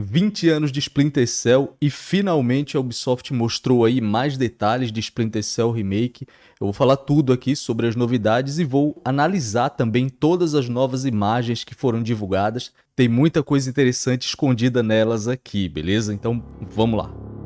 20 anos de Splinter Cell e finalmente a Ubisoft mostrou aí mais detalhes de Splinter Cell Remake. Eu vou falar tudo aqui sobre as novidades e vou analisar também todas as novas imagens que foram divulgadas. Tem muita coisa interessante escondida nelas aqui, beleza? Então vamos lá.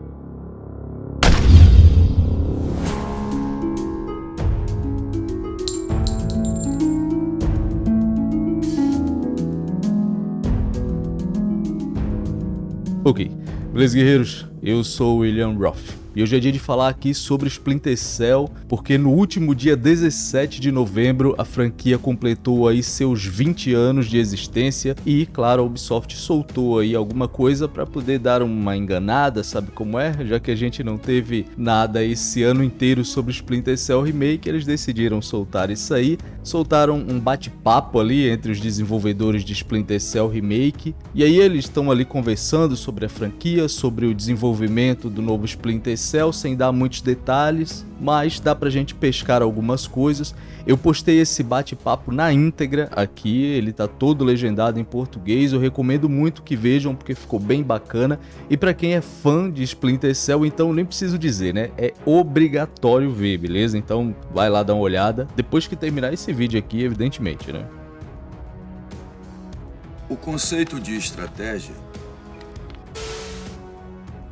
Ok, beleza guerreiros? Eu sou o William Roth. E hoje é dia de falar aqui sobre Splinter Cell, porque no último dia 17 de novembro a franquia completou aí seus 20 anos de existência e, claro, a Ubisoft soltou aí alguma coisa para poder dar uma enganada, sabe como é? Já que a gente não teve nada esse ano inteiro sobre Splinter Cell Remake, eles decidiram soltar isso aí. Soltaram um bate-papo ali entre os desenvolvedores de Splinter Cell Remake, e aí eles estão ali conversando sobre a franquia, sobre o desenvolvimento do novo Splinter Cell sem dar muitos detalhes, mas dá pra gente pescar algumas coisas. Eu postei esse bate-papo na íntegra aqui, ele tá todo legendado em português, eu recomendo muito que vejam porque ficou bem bacana. E para quem é fã de Splinter Cell, então nem preciso dizer, né? É obrigatório ver, beleza? Então vai lá dar uma olhada, depois que terminar esse vídeo aqui, evidentemente, né? O conceito de estratégia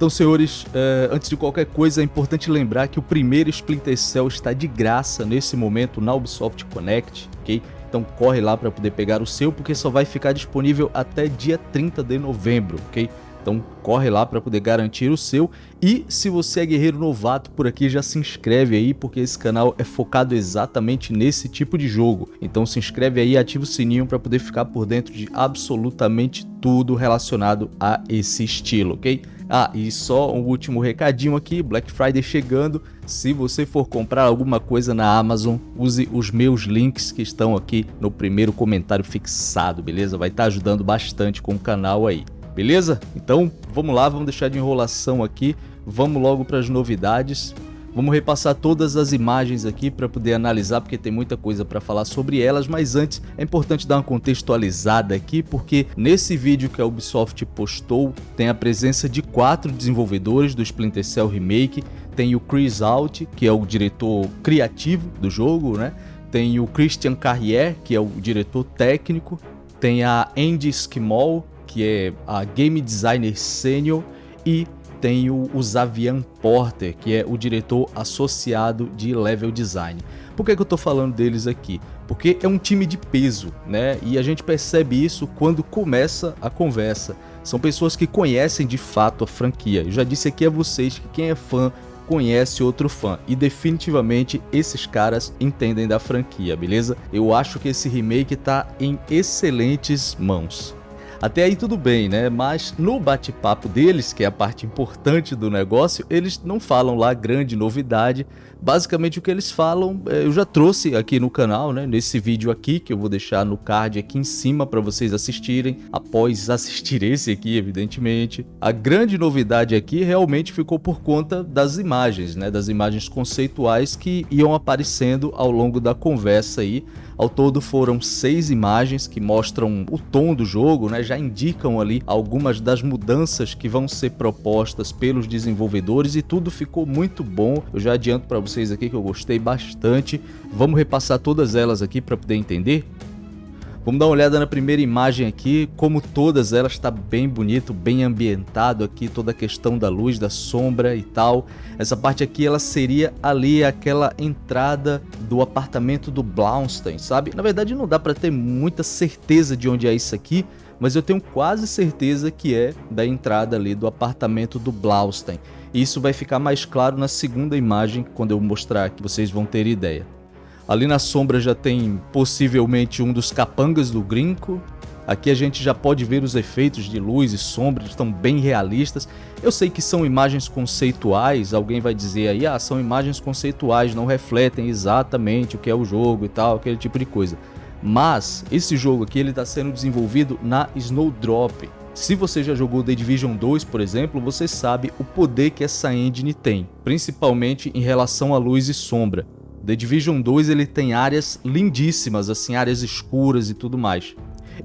então, senhores, é, antes de qualquer coisa, é importante lembrar que o primeiro Splinter Cell está de graça nesse momento na Ubisoft Connect, ok? Então corre lá para poder pegar o seu, porque só vai ficar disponível até dia 30 de novembro, ok? Então corre lá para poder garantir o seu. E se você é guerreiro novato por aqui, já se inscreve aí, porque esse canal é focado exatamente nesse tipo de jogo. Então se inscreve aí ativa o sininho para poder ficar por dentro de absolutamente tudo relacionado a esse estilo, ok? Ah, e só um último recadinho aqui, Black Friday chegando. Se você for comprar alguma coisa na Amazon, use os meus links que estão aqui no primeiro comentário fixado, beleza? Vai estar tá ajudando bastante com o canal aí, beleza? Então, vamos lá, vamos deixar de enrolação aqui, vamos logo para as novidades. Vamos repassar todas as imagens aqui para poder analisar, porque tem muita coisa para falar sobre elas, mas antes é importante dar uma contextualizada aqui, porque nesse vídeo que a Ubisoft postou, tem a presença de quatro desenvolvedores do Splinter Cell Remake, tem o Chris Out, que é o diretor criativo do jogo, né? Tem o Christian Carrier, que é o diretor técnico, tem a Andy Skimall, que é a game designer sênior, e tem o, Xavier Porter, que é o diretor associado de level design. Por que, que eu estou falando deles aqui? Porque é um time de peso, né? E a gente percebe isso quando começa a conversa. São pessoas que conhecem de fato a franquia. Eu já disse aqui a vocês que quem é fã conhece outro fã e definitivamente esses caras entendem da franquia, beleza? Eu acho que esse remake está em excelentes mãos. Até aí tudo bem, né? Mas no bate-papo deles, que é a parte importante do negócio, eles não falam lá grande novidade. Basicamente o que eles falam, é, eu já trouxe aqui no canal, né? Nesse vídeo aqui, que eu vou deixar no card aqui em cima para vocês assistirem, após assistir esse aqui, evidentemente. A grande novidade aqui realmente ficou por conta das imagens, né? Das imagens conceituais que iam aparecendo ao longo da conversa aí ao todo foram seis imagens que mostram o tom do jogo, né? já indicam ali algumas das mudanças que vão ser propostas pelos desenvolvedores e tudo ficou muito bom. Eu já adianto para vocês aqui que eu gostei bastante. Vamos repassar todas elas aqui para poder entender? Vamos dar uma olhada na primeira imagem aqui, como todas elas está bem bonito, bem ambientado aqui, toda a questão da luz, da sombra e tal. Essa parte aqui ela seria ali aquela entrada do apartamento do Blaustein, sabe? Na verdade não dá para ter muita certeza de onde é isso aqui, mas eu tenho quase certeza que é da entrada ali do apartamento do Blaustein. E isso vai ficar mais claro na segunda imagem, quando eu mostrar aqui, vocês vão ter ideia. Ali na sombra já tem possivelmente um dos capangas do Grinco. Aqui a gente já pode ver os efeitos de luz e sombra, estão bem realistas. Eu sei que são imagens conceituais, alguém vai dizer aí, ah, são imagens conceituais, não refletem exatamente o que é o jogo e tal, aquele tipo de coisa. Mas esse jogo aqui ele está sendo desenvolvido na Snowdrop. Se você já jogou The Division 2, por exemplo, você sabe o poder que essa engine tem, principalmente em relação à luz e sombra. The Division 2 ele tem áreas lindíssimas, assim, áreas escuras e tudo mais.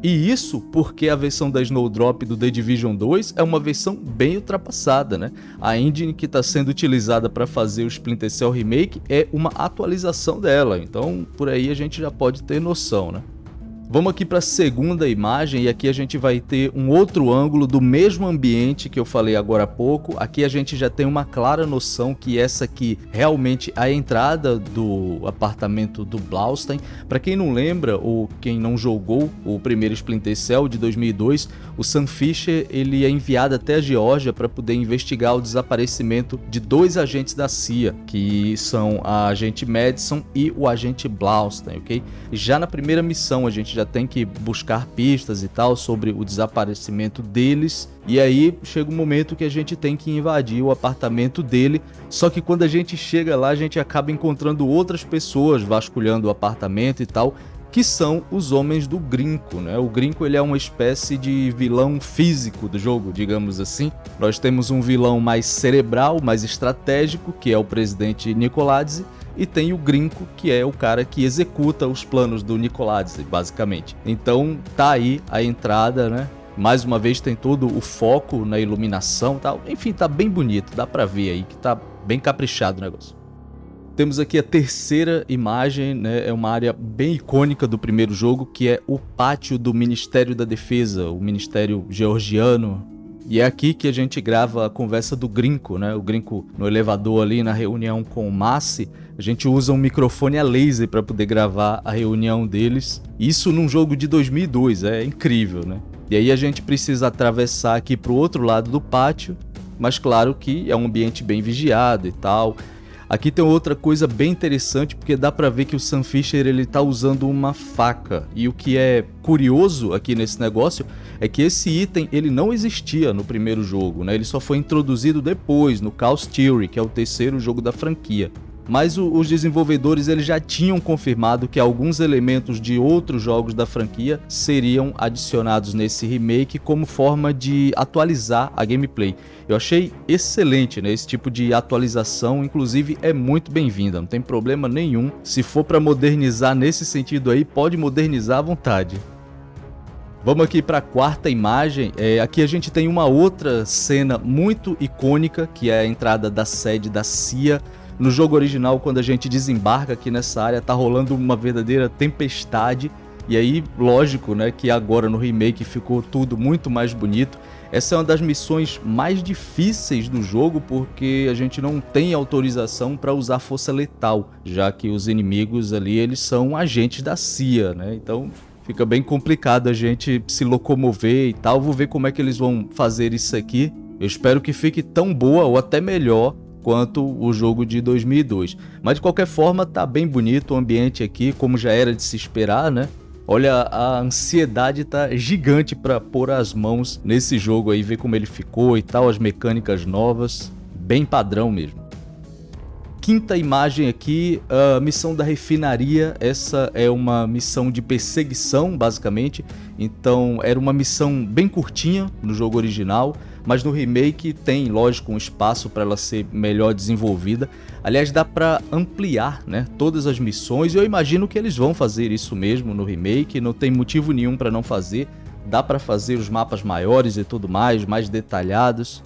E isso porque a versão da Snowdrop do The Division 2 é uma versão bem ultrapassada, né? A engine que está sendo utilizada para fazer o Splinter Cell Remake é uma atualização dela, então por aí a gente já pode ter noção, né? Vamos aqui para a segunda imagem e aqui a gente vai ter um outro ângulo do mesmo ambiente que eu falei agora há pouco. Aqui a gente já tem uma clara noção que essa aqui realmente é a entrada do apartamento do Blaustein. Para quem não lembra ou quem não jogou o primeiro Splinter Cell de 2002, o Sam Fisher ele é enviado até a Geórgia para poder investigar o desaparecimento de dois agentes da CIA, que são a agente Madison e o agente Blaustein, ok? Já na primeira missão a gente já tem que buscar pistas e tal sobre o desaparecimento deles. E aí chega um momento que a gente tem que invadir o apartamento dele. Só que quando a gente chega lá, a gente acaba encontrando outras pessoas vasculhando o apartamento e tal que são os homens do Grinco, né? O Grinco ele é uma espécie de vilão físico do jogo, digamos assim. Nós temos um vilão mais cerebral, mais estratégico, que é o presidente Nicoladze, e tem o Grinco, que é o cara que executa os planos do Nicoladze, basicamente. Então tá aí a entrada, né? Mais uma vez tem todo o foco na iluminação tal. Enfim, tá bem bonito, dá pra ver aí que tá bem caprichado o negócio. Temos aqui a terceira imagem, né? é uma área bem icônica do primeiro jogo, que é o pátio do Ministério da Defesa, o Ministério Georgiano, e é aqui que a gente grava a conversa do Grinco, né? O Grinco no elevador ali na reunião com o Massi, a gente usa um microfone a laser para poder gravar a reunião deles. Isso num jogo de 2002, é incrível, né? E aí a gente precisa atravessar aqui para o outro lado do pátio, mas claro que é um ambiente bem vigiado e tal. Aqui tem outra coisa bem interessante, porque dá pra ver que o Sam Fisher ele tá usando uma faca. E o que é curioso aqui nesse negócio é que esse item ele não existia no primeiro jogo, né? Ele só foi introduzido depois, no Chaos Theory, que é o terceiro jogo da franquia mas o, os desenvolvedores eles já tinham confirmado que alguns elementos de outros jogos da franquia seriam adicionados nesse remake como forma de atualizar a gameplay. Eu achei excelente né, esse tipo de atualização, inclusive é muito bem-vinda, não tem problema nenhum. Se for para modernizar nesse sentido aí, pode modernizar à vontade. Vamos aqui para a quarta imagem. É, aqui a gente tem uma outra cena muito icônica, que é a entrada da sede da CIA no jogo original, quando a gente desembarca aqui nessa área, tá rolando uma verdadeira tempestade. E aí, lógico, né, que agora no remake ficou tudo muito mais bonito. Essa é uma das missões mais difíceis do jogo porque a gente não tem autorização para usar força letal, já que os inimigos ali eles são agentes da CIA, né? Então fica bem complicado a gente se locomover e tal. Vou ver como é que eles vão fazer isso aqui. Eu espero que fique tão boa ou até melhor quanto o jogo de 2002. Mas de qualquer forma tá bem bonito o ambiente aqui, como já era de se esperar, né? Olha, a ansiedade tá gigante para pôr as mãos nesse jogo aí, ver como ele ficou e tal, as mecânicas novas, bem padrão mesmo. Quinta imagem aqui, a missão da refinaria, essa é uma missão de perseguição, basicamente, então era uma missão bem curtinha no jogo original, mas no remake tem, lógico, um espaço para ela ser melhor desenvolvida. Aliás, dá para ampliar né, todas as missões e eu imagino que eles vão fazer isso mesmo no remake, não tem motivo nenhum para não fazer. Dá para fazer os mapas maiores e tudo mais, mais detalhados.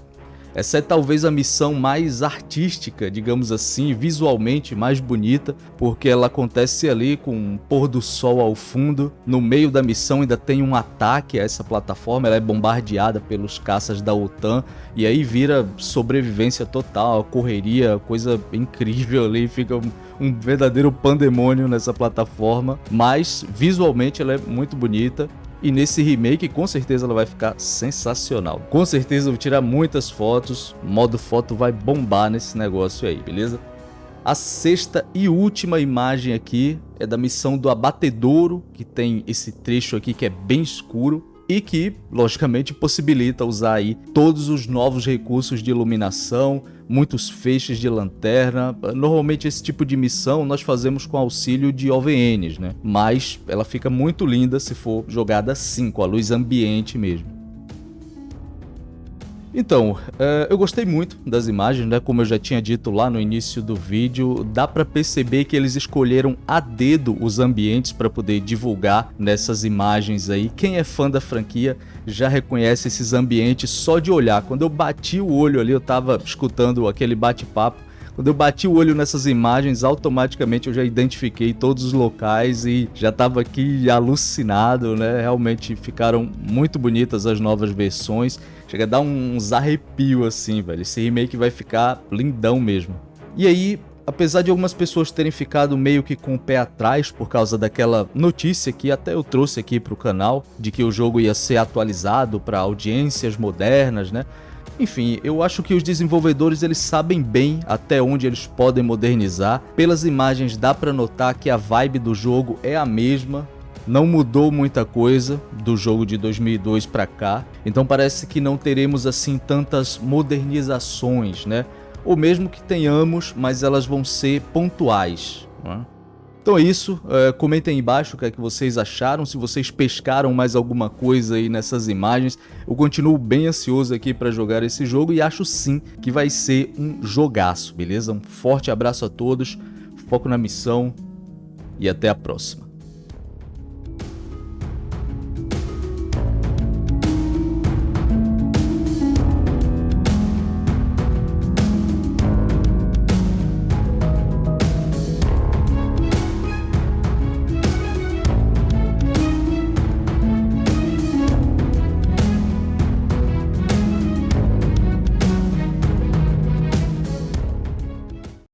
Essa é talvez a missão mais artística, digamos assim, visualmente mais bonita, porque ela acontece ali com um pôr do sol ao fundo. No meio da missão ainda tem um ataque a essa plataforma, ela é bombardeada pelos caças da OTAN e aí vira sobrevivência total, correria, coisa incrível ali, fica um, um verdadeiro pandemônio nessa plataforma, mas visualmente ela é muito bonita e nesse remake, com certeza ela vai ficar sensacional. Com certeza eu vou tirar muitas fotos, modo foto vai bombar nesse negócio aí, beleza? A sexta e última imagem aqui é da missão do Abatedouro, que tem esse trecho aqui que é bem escuro e que, logicamente, possibilita usar aí todos os novos recursos de iluminação, muitos feixes de lanterna. Normalmente esse tipo de missão nós fazemos com auxílio de OVNs, né? Mas ela fica muito linda se for jogada assim, com a luz ambiente mesmo. Então, é, eu gostei muito das imagens, né? Como eu já tinha dito lá no início do vídeo, dá para perceber que eles escolheram a dedo os ambientes para poder divulgar nessas imagens aí. Quem é fã da franquia já reconhece esses ambientes só de olhar. Quando eu bati o olho ali, eu tava escutando aquele bate-papo, quando eu bati o olho nessas imagens, automaticamente eu já identifiquei todos os locais e já estava aqui alucinado, né? Realmente ficaram muito bonitas as novas versões. Chega a dar uns arrepios assim, velho. Esse remake vai ficar lindão mesmo. E aí, apesar de algumas pessoas terem ficado meio que com o pé atrás por causa daquela notícia que até eu trouxe aqui para o canal, de que o jogo ia ser atualizado para audiências modernas, né? Enfim, eu acho que os desenvolvedores eles sabem bem até onde eles podem modernizar. Pelas imagens dá para notar que a vibe do jogo é a mesma, não mudou muita coisa do jogo de 2002 para cá, então parece que não teremos assim tantas modernizações, né? Ou mesmo que tenhamos, mas elas vão ser pontuais. Né? Então é isso, é, comentem aí embaixo o que é que vocês acharam, se vocês pescaram mais alguma coisa aí nessas imagens. Eu continuo bem ansioso aqui para jogar esse jogo e acho sim que vai ser um jogaço, beleza? Um forte abraço a todos, foco na missão e até a próxima.